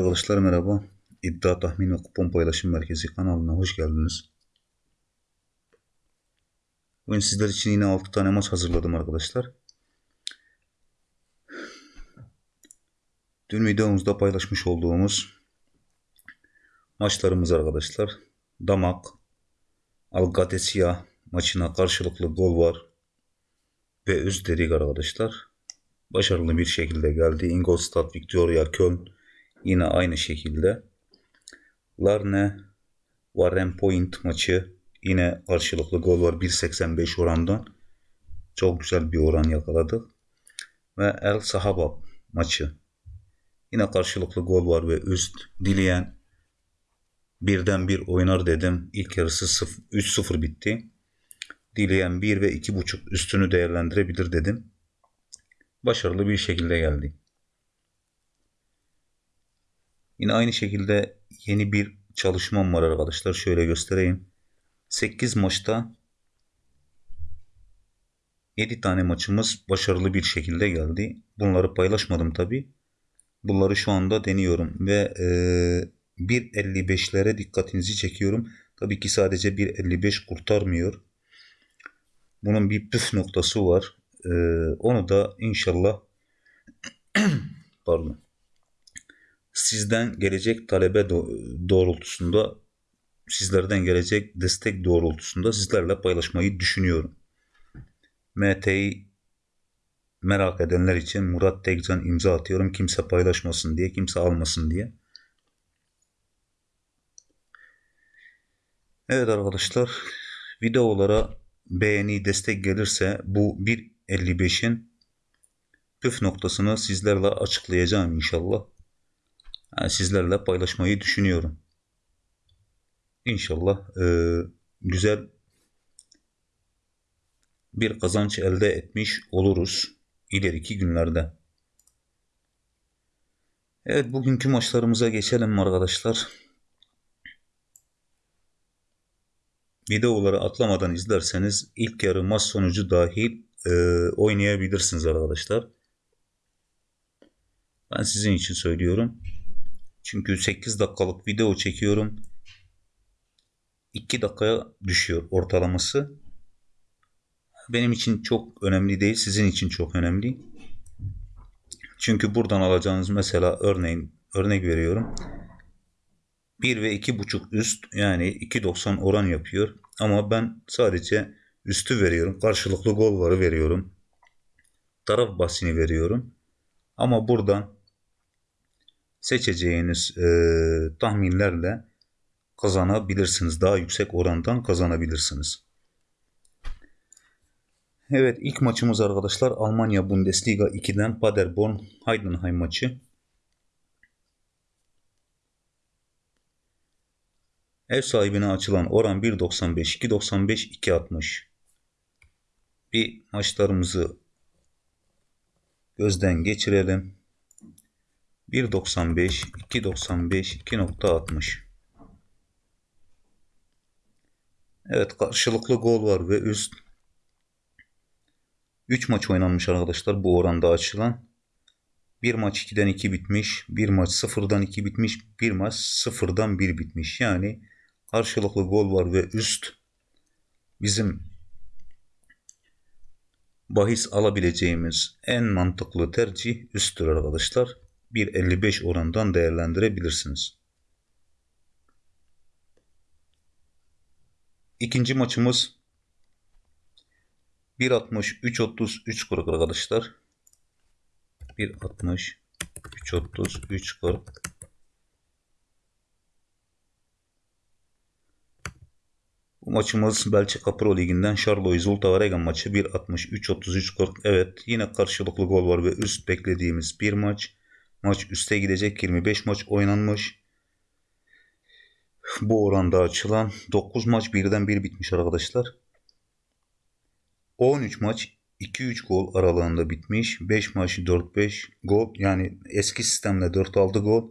Arkadaşlar merhaba. İddia Tahmin ve Kupon Paylaşım Merkezi kanalına hoş geldiniz. Bugün sizler için yine 6 tane maç hazırladım arkadaşlar. Dün videomuzda paylaşmış olduğumuz maçlarımız arkadaşlar. Damak, Algatesia maçına karşılıklı gol var ve üst dedik arkadaşlar. Başarılı bir şekilde geldi. Ingolstadt, Victoria, Köln Yine aynı şekilde. Larne Warren Point maçı yine karşılıklı gol var 1.85 orandan. Çok güzel bir oran yakaladık. Ve El Sahaba maçı. Yine karşılıklı gol var ve üst dileyen birden bir oynar dedim. İlk yarısı 3-0 bitti. Dileyen 1 ve 2.5 üstünü değerlendirebilir dedim. Başarılı bir şekilde geldi. Yine aynı şekilde yeni bir çalışmam var arkadaşlar. Şöyle göstereyim. 8 maçta 7 tane maçımız başarılı bir şekilde geldi. Bunları paylaşmadım tabi. Bunları şu anda deniyorum ve e, 1.55'lere dikkatinizi çekiyorum. Tabii ki sadece 1.55 kurtarmıyor. Bunun bir püf noktası var. E, onu da inşallah pardon sizden gelecek talebe doğrultusunda sizlerden gelecek destek doğrultusunda sizlerle paylaşmayı düşünüyorum. MT'yi merak edenler için Murat Tekcan imza atıyorum. Kimse paylaşmasın diye, kimse almasın diye. Evet arkadaşlar, videolara beğeni, destek gelirse bu 1.55'in püf noktasını sizlerle açıklayacağım inşallah sizlerle paylaşmayı düşünüyorum. İnşallah e, güzel bir kazanç elde etmiş oluruz ileriki günlerde. Evet bugünkü maçlarımıza geçelim arkadaşlar. Videoları atlamadan izlerseniz ilk yarı maç sonucu dahil e, oynayabilirsiniz arkadaşlar. Ben sizin için söylüyorum. Çünkü 8 dakikalık video çekiyorum. 2 dakikaya düşüyor ortalaması. Benim için çok önemli değil. Sizin için çok önemli. Çünkü buradan alacağınız mesela örneğin örnek veriyorum. 1 ve 2.5 üst yani 2.90 oran yapıyor. Ama ben sadece üstü veriyorum. Karşılıklı gol varı veriyorum. Taraf basini veriyorum. Ama buradan seçeceğiniz e, tahminlerle kazanabilirsiniz. Daha yüksek orandan kazanabilirsiniz. Evet ilk maçımız arkadaşlar Almanya Bundesliga 2'den Paderborn Heidenheim maçı. Ev sahibine açılan oran 1.95, 2.95, 2.60. Bir maçlarımızı gözden geçirelim. 1.95, 2.95, 2.60. Evet karşılıklı gol var ve üst 3 maç oynanmış arkadaşlar bu oranda açılan. Bir maç 2'den 2 bitmiş. Bir maç 0'dan 2 bitmiş. Bir maç 0'dan 1 bitmiş. Yani karşılıklı gol var ve üst bizim bahis alabileceğimiz en mantıklı tercih üsttür arkadaşlar. 1.55 orandan değerlendirebilirsiniz. İkinci maçımız 1.60 3.30 3.40 arkadaşlar. 1.60 3.30 3.40 Bu maçımız Belçika Pro Ligi'nden Charlois Zultavaregen maçı 1.60 3.33 40. Evet yine karşılıklı gol var ve üst beklediğimiz bir maç. Maç üste gidecek 25 maç oynanmış. Bu oranda açılan 9 maç birden bir bitmiş arkadaşlar. 13 maç 2-3 gol aralığında bitmiş. 5 maç 4-5 gol yani eski sistemle 4-6 gol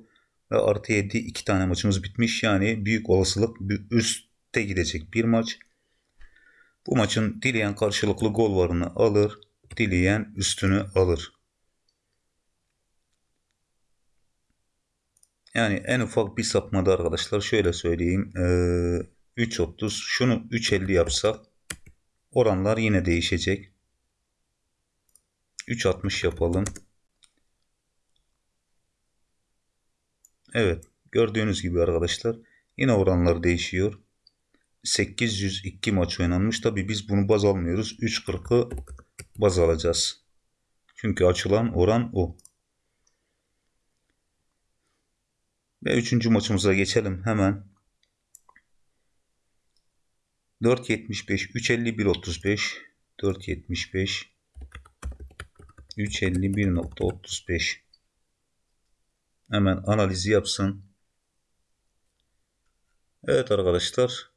ve artı 7 2 tane maçımız bitmiş. Yani büyük olasılık üstte gidecek bir maç. Bu maçın dileyen karşılıklı gol varını alır, dileyen üstünü alır. Yani en ufak bir sapmada arkadaşlar şöyle söyleyeyim. Ee, 3.30 şunu 3.50 yapsak oranlar yine değişecek. 3.60 yapalım. Evet gördüğünüz gibi arkadaşlar yine oranlar değişiyor. 802 maç oynanmış. Tabi biz bunu baz almıyoruz. 3.40'ı baz alacağız. Çünkü açılan oran o. Ve üçüncü maçımıza geçelim hemen. 4.75 3.51.35 4.75 3.51.35 Hemen analizi yapsın. Evet arkadaşlar.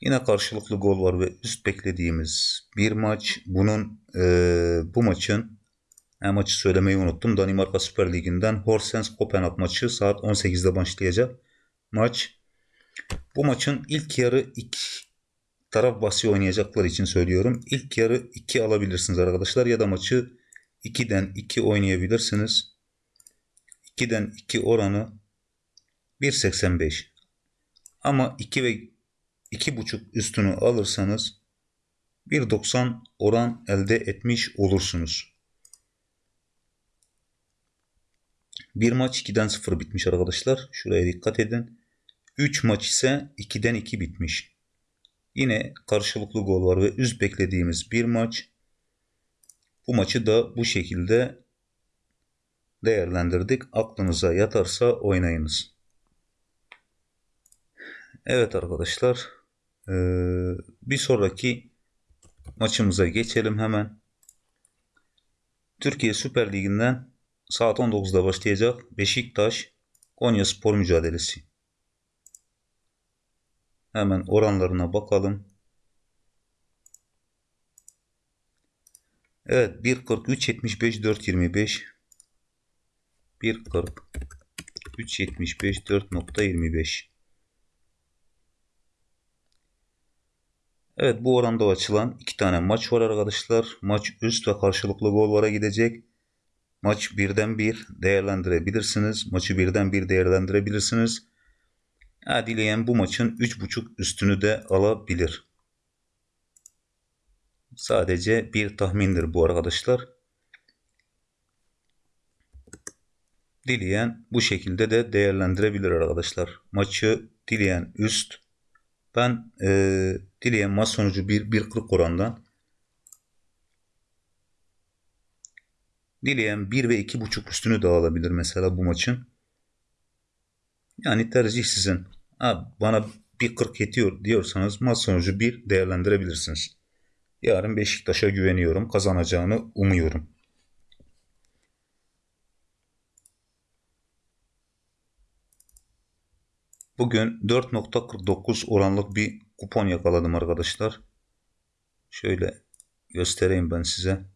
Yine karşılıklı gol var ve üst beklediğimiz bir maç. Bunun e, bu maçın e, maçı söylemeyi unuttum. Danimarka Süper Ligi'nden Horsens Kopenhag maçı saat 18'de başlayacak. Maç. Bu maçın ilk yarı ilk taraf basi oynayacaklar için söylüyorum. İlk yarı 2 alabilirsiniz arkadaşlar ya da maçı 2'den 2 oynayabilirsiniz. 2'den 2 oranı 1.85. Ama 2 ve 2.5 üstünü alırsanız 1.90 oran elde etmiş olursunuz. Bir maç 2'den 0 bitmiş arkadaşlar. Şuraya dikkat edin. 3 maç ise 2'den 2 bitmiş. Yine karşılıklı gol var ve üst beklediğimiz bir maç. Bu maçı da bu şekilde değerlendirdik. Aklınıza yatarsa oynayınız. Evet arkadaşlar. Bir sonraki maçımıza geçelim hemen. Türkiye Süper Ligi'nden saat 19'da başlayacak Beşiktaş Konya Spor mücadelesi. Hemen oranlarına bakalım. Evet 1.40 3.75 4.25 1.40 3.75 4.25 Evet bu oranda açılan iki tane maç var arkadaşlar. Maç üst ve karşılıklı gollara gidecek. Maç birden bir değerlendirebilirsiniz. Maçı birden bir değerlendirebilirsiniz. Ha, dileyen bu maçın 3.5 üstünü de alabilir. Sadece bir tahmindir bu arkadaşlar. Dileyen bu şekilde de değerlendirebilir arkadaşlar. Maçı dileyen üst. Ben e, dileyen maç sonucu 1.40 orandan Dileyen 1 ve 2.5 üstünü de alabilir mesela bu maçın. Yani tercih sizin. Ha, bana 1.40 yetiyor diyorsanız maç sonucu 1 değerlendirebilirsiniz. Yarın Beşiktaş'a güveniyorum. Kazanacağını umuyorum. Bugün 4.49 oranlık bir kupon yakaladım arkadaşlar. Şöyle göstereyim ben size.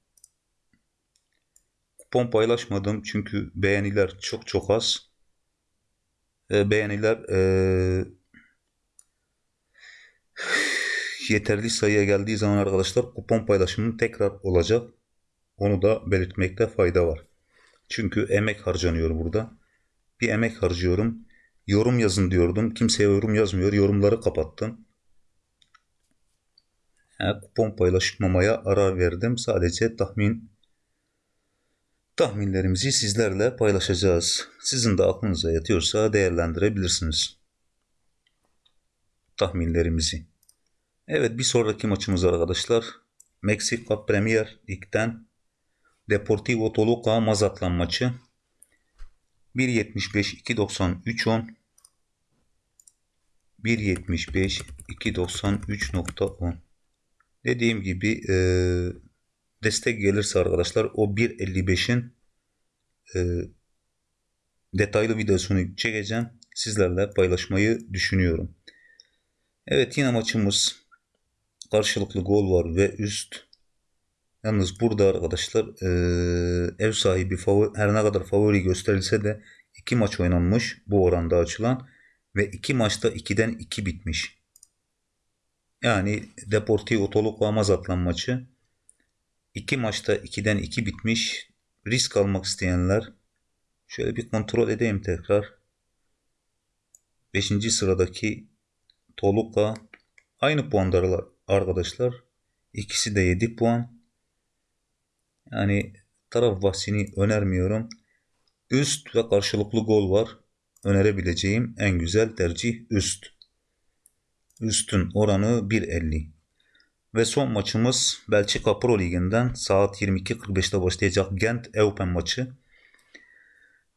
Kupon paylaşmadım çünkü beğeniler çok çok az. E, beğeniler e, yeterli sayıya geldiği zaman arkadaşlar kupon paylaşımı tekrar olacak. Onu da belirtmekte fayda var. Çünkü emek harcanıyor burada. Bir emek harcıyorum. Yorum yazın diyordum. Kimseye yorum yazmıyor. Yorumları kapattım. Yani kupon paylaşmamaya ara verdim. Sadece tahmin tahminlerimizi sizlerle paylaşacağız. Sizin de aklınıza yatıyorsa değerlendirebilirsiniz tahminlerimizi. Evet bir sonraki maçımız arkadaşlar. Meksika Premier Lig'den Deportivo Toluca Mazatlan maçı. 1.75 2.90 10 1.75 2.93.10 Dediğim gibi e, destek gelirse arkadaşlar o 1.55'in e, detaylı videosunu çekeceğim. Sizlerle paylaşmayı düşünüyorum. Evet yine maçımız karşılıklı gol var ve üst. Yalnız burada arkadaşlar e, ev sahibi favori, her ne kadar favori gösterilse de iki maç oynanmış bu oranda açılan ve iki maçta 2'den 2 bitmiş. Yani Deportivo Toluca Mazatlan maçı iki maçta 2'den 2 bitmiş. Risk almak isteyenler şöyle bir kontrol edeyim tekrar. 5. sıradaki Toluca aynı puandalar arkadaşlar. İkisi de 7 puan. Yani taraf bahsini önermiyorum. Üst ve karşılıklı gol var. Önerebileceğim en güzel tercih üst. Üstün oranı 1.50. Ve son maçımız Belçika Pro Ligi'nden saat 22.45'te başlayacak Gent Eupen maçı.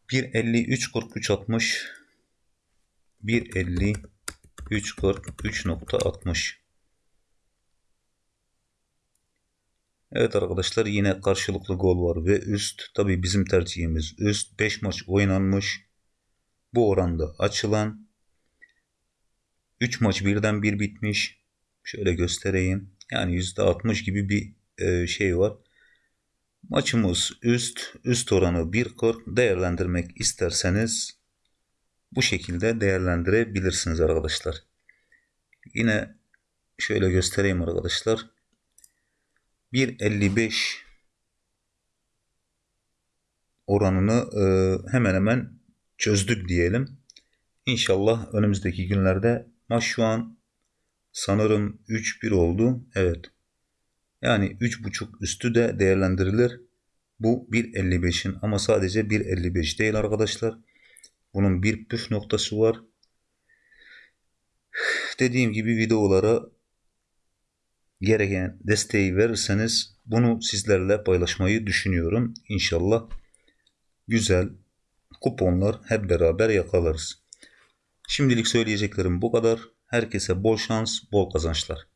1.50 3.43 60 1.50 3.43.60 Evet arkadaşlar yine karşılıklı gol var ve üst. Tabi bizim tercihimiz üst. 5 maç oynanmış. Bu oranda açılan 3 maç birden bir bitmiş. Şöyle göstereyim. Yani %60 gibi bir e, şey var. Maçımız üst. Üst oranı 1.40 değerlendirmek isterseniz bu şekilde değerlendirebilirsiniz arkadaşlar. Yine şöyle göstereyim arkadaşlar. 1.55 oranını e, hemen hemen çözdük diyelim. İnşallah önümüzdeki günlerde maç şu an sanırım 3-1 oldu. Evet. Yani 3.5 üstü de değerlendirilir. Bu 1.55'in ama sadece 1.55 değil arkadaşlar. Bunun bir püf noktası var. Dediğim gibi videolara gereken desteği verirseniz bunu sizlerle paylaşmayı düşünüyorum. İnşallah güzel kuponlar hep beraber yakalarız. Şimdilik söyleyeceklerim bu kadar. Herkese bol şans, bol kazançlar.